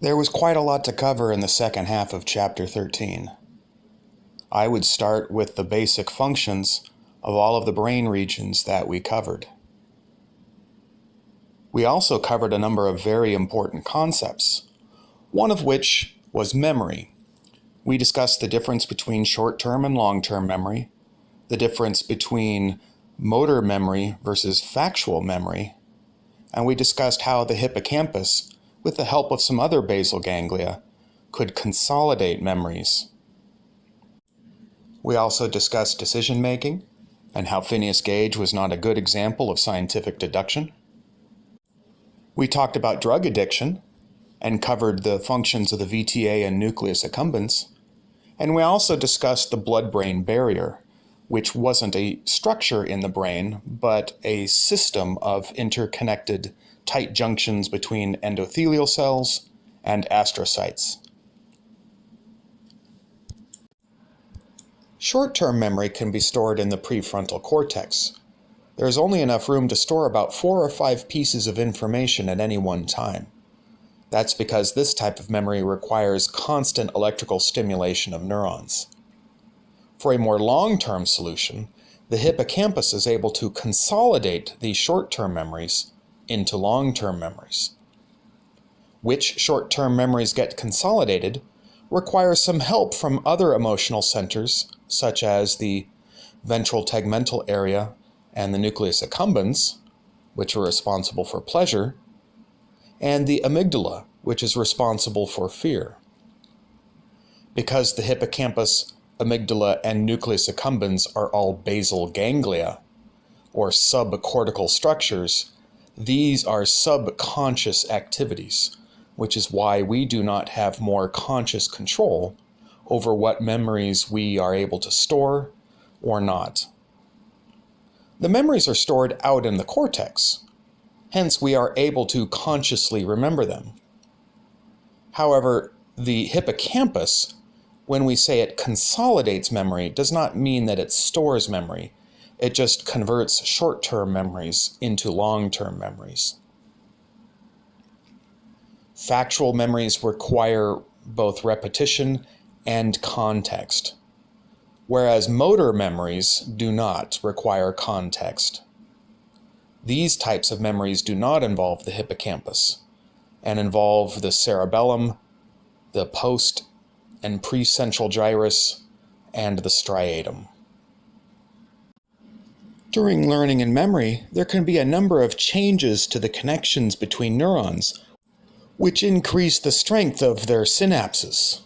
There was quite a lot to cover in the second half of Chapter 13. I would start with the basic functions of all of the brain regions that we covered. We also covered a number of very important concepts, one of which was memory. We discussed the difference between short term and long term memory, the difference between motor memory versus factual memory, and we discussed how the hippocampus, with the help of some other basal ganglia, could consolidate memories. We also discussed decision making and how Phineas Gage was not a good example of scientific deduction. We talked about drug addiction and covered the functions of the VTA and nucleus accumbens. And we also discussed the blood brain barrier, which wasn't a structure in the brain, but a system of interconnected tight junctions between endothelial cells and astrocytes. Short-term memory can be stored in the prefrontal cortex, there is only enough room to store about four or five pieces of information at any one time. That's because this type of memory requires constant electrical stimulation of neurons. For a more long-term solution, the hippocampus is able to consolidate these short-term memories into long-term memories. Which short-term memories get consolidated requires some help from other emotional centers, such as the ventral tegmental area and the nucleus accumbens, which are responsible for pleasure, and the amygdala, which is responsible for fear. Because the hippocampus, amygdala, and nucleus accumbens are all basal ganglia, or subcortical structures, these are subconscious activities, which is why we do not have more conscious control over what memories we are able to store or not. The memories are stored out in the cortex, hence we are able to consciously remember them. However, the hippocampus, when we say it consolidates memory, does not mean that it stores memory. It just converts short-term memories into long-term memories. Factual memories require both repetition and context whereas motor memories do not require context. These types of memories do not involve the hippocampus and involve the cerebellum, the post and precentral gyrus, and the striatum. During learning and memory, there can be a number of changes to the connections between neurons, which increase the strength of their synapses.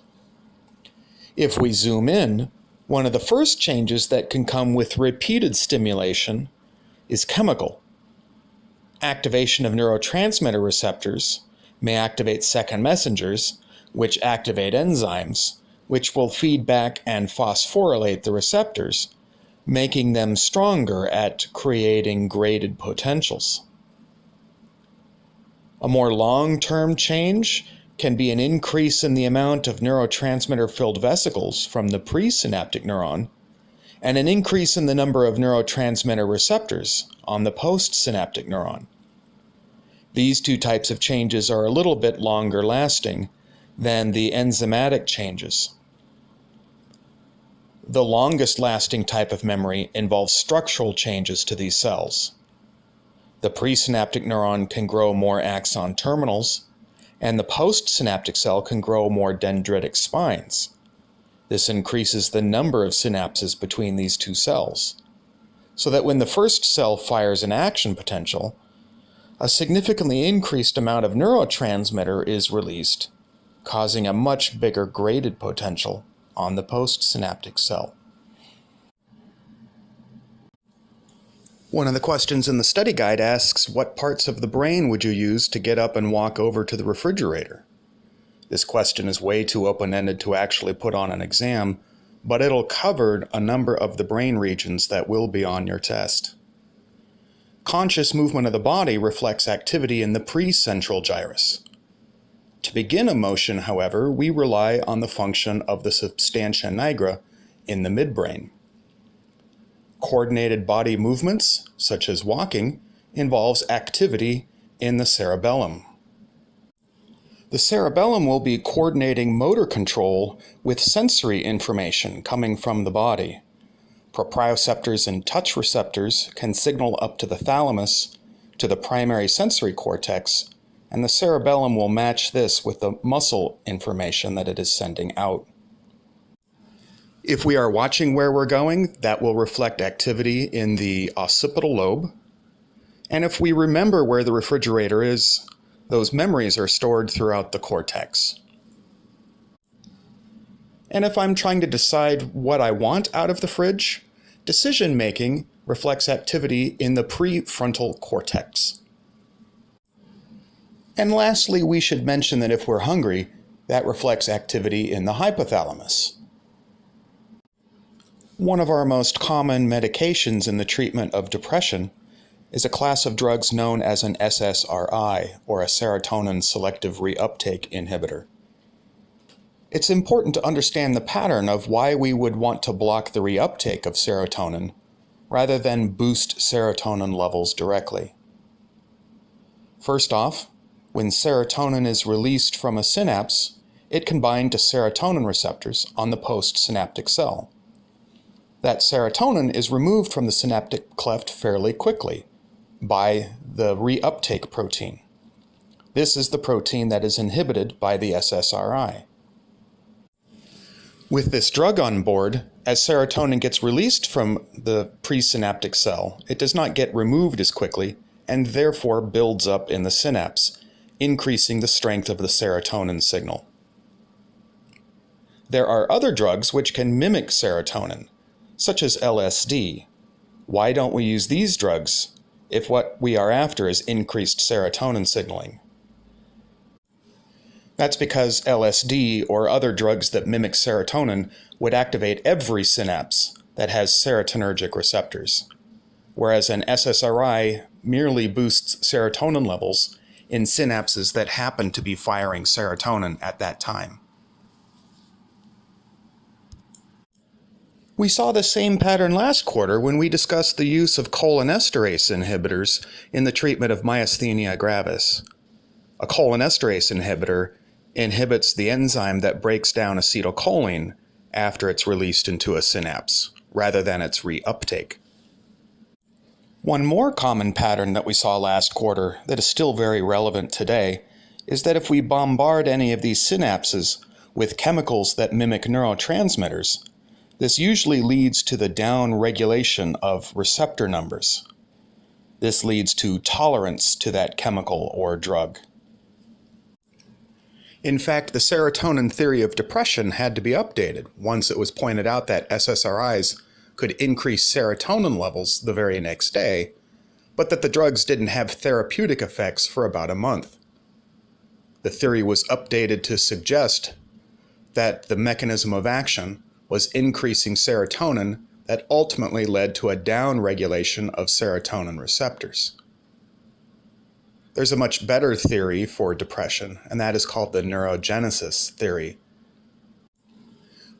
If we zoom in, one of the first changes that can come with repeated stimulation is chemical. Activation of neurotransmitter receptors may activate second messengers, which activate enzymes, which will feed back and phosphorylate the receptors, making them stronger at creating graded potentials. A more long-term change can be an increase in the amount of neurotransmitter-filled vesicles from the presynaptic neuron, and an increase in the number of neurotransmitter receptors on the postsynaptic neuron. These two types of changes are a little bit longer lasting than the enzymatic changes. The longest lasting type of memory involves structural changes to these cells. The presynaptic neuron can grow more axon terminals, and the postsynaptic cell can grow more dendritic spines. This increases the number of synapses between these two cells, so that when the first cell fires an action potential, a significantly increased amount of neurotransmitter is released, causing a much bigger graded potential on the postsynaptic cell. One of the questions in the study guide asks, what parts of the brain would you use to get up and walk over to the refrigerator? This question is way too open-ended to actually put on an exam, but it'll cover a number of the brain regions that will be on your test. Conscious movement of the body reflects activity in the precentral gyrus. To begin a motion, however, we rely on the function of the substantia nigra in the midbrain. Coordinated body movements, such as walking, involves activity in the cerebellum. The cerebellum will be coordinating motor control with sensory information coming from the body. Proprioceptors and touch receptors can signal up to the thalamus, to the primary sensory cortex, and the cerebellum will match this with the muscle information that it is sending out. If we are watching where we're going, that will reflect activity in the occipital lobe. And if we remember where the refrigerator is, those memories are stored throughout the cortex. And if I'm trying to decide what I want out of the fridge, decision making reflects activity in the prefrontal cortex. And lastly, we should mention that if we're hungry, that reflects activity in the hypothalamus. One of our most common medications in the treatment of depression is a class of drugs known as an SSRI, or a serotonin selective reuptake inhibitor. It's important to understand the pattern of why we would want to block the reuptake of serotonin rather than boost serotonin levels directly. First off, when serotonin is released from a synapse, it can bind to serotonin receptors on the postsynaptic cell. That serotonin is removed from the synaptic cleft fairly quickly, by the reuptake protein. This is the protein that is inhibited by the SSRI. With this drug on board, as serotonin gets released from the presynaptic cell, it does not get removed as quickly and therefore builds up in the synapse, increasing the strength of the serotonin signal. There are other drugs which can mimic serotonin, such as LSD. Why don't we use these drugs if what we are after is increased serotonin signaling. That's because LSD or other drugs that mimic serotonin would activate every synapse that has serotonergic receptors, whereas an SSRI merely boosts serotonin levels in synapses that happen to be firing serotonin at that time. We saw the same pattern last quarter when we discussed the use of cholinesterase inhibitors in the treatment of myasthenia gravis. A cholinesterase inhibitor inhibits the enzyme that breaks down acetylcholine after it's released into a synapse, rather than its reuptake. One more common pattern that we saw last quarter that is still very relevant today is that if we bombard any of these synapses with chemicals that mimic neurotransmitters, this usually leads to the down regulation of receptor numbers. This leads to tolerance to that chemical or drug. In fact, the serotonin theory of depression had to be updated once it was pointed out that SSRIs could increase serotonin levels the very next day, but that the drugs didn't have therapeutic effects for about a month. The theory was updated to suggest that the mechanism of action was increasing serotonin that ultimately led to a downregulation of serotonin receptors. There's a much better theory for depression, and that is called the neurogenesis theory,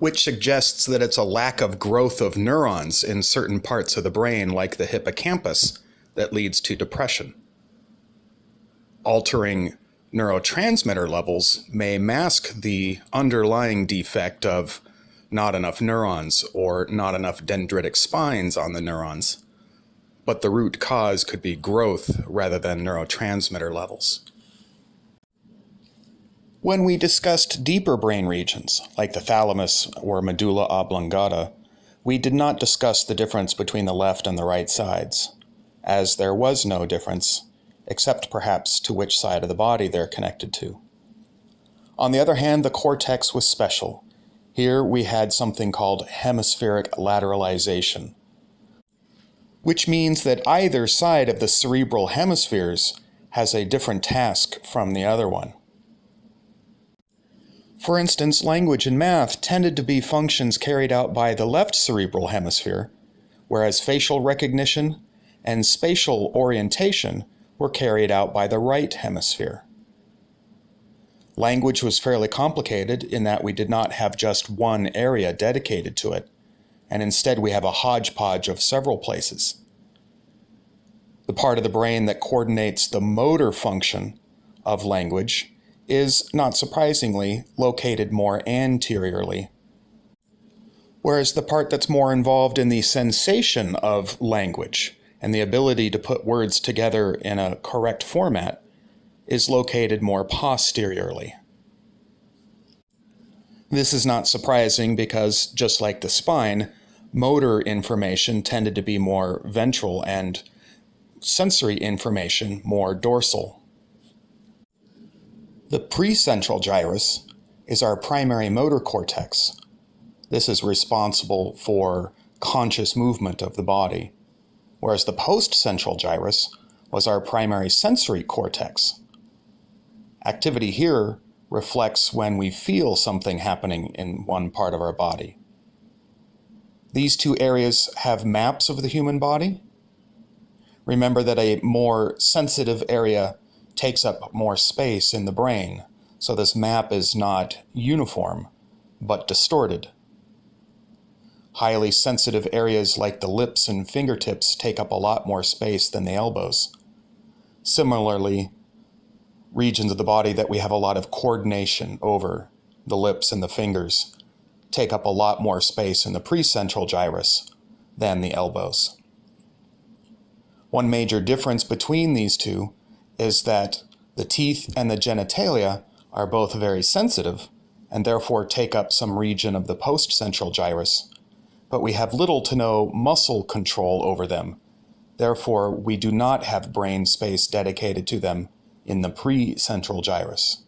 which suggests that it's a lack of growth of neurons in certain parts of the brain, like the hippocampus, that leads to depression. Altering neurotransmitter levels may mask the underlying defect of not enough neurons or not enough dendritic spines on the neurons. But the root cause could be growth rather than neurotransmitter levels. When we discussed deeper brain regions, like the thalamus or medulla oblongata, we did not discuss the difference between the left and the right sides, as there was no difference, except perhaps to which side of the body they're connected to. On the other hand, the cortex was special, here we had something called hemispheric lateralization, which means that either side of the cerebral hemispheres has a different task from the other one. For instance, language and math tended to be functions carried out by the left cerebral hemisphere, whereas facial recognition and spatial orientation were carried out by the right hemisphere. Language was fairly complicated in that we did not have just one area dedicated to it, and instead we have a hodgepodge of several places. The part of the brain that coordinates the motor function of language is, not surprisingly, located more anteriorly. Whereas the part that's more involved in the sensation of language and the ability to put words together in a correct format is located more posteriorly. This is not surprising because, just like the spine, motor information tended to be more ventral and sensory information more dorsal. The precentral gyrus is our primary motor cortex. This is responsible for conscious movement of the body, whereas the postcentral gyrus was our primary sensory cortex. Activity here reflects when we feel something happening in one part of our body. These two areas have maps of the human body. Remember that a more sensitive area takes up more space in the brain, so this map is not uniform, but distorted. Highly sensitive areas like the lips and fingertips take up a lot more space than the elbows. Similarly, regions of the body that we have a lot of coordination over, the lips and the fingers, take up a lot more space in the precentral gyrus than the elbows. One major difference between these two is that the teeth and the genitalia are both very sensitive and therefore take up some region of the postcentral gyrus, but we have little to no muscle control over them. Therefore, we do not have brain space dedicated to them in the precentral gyrus.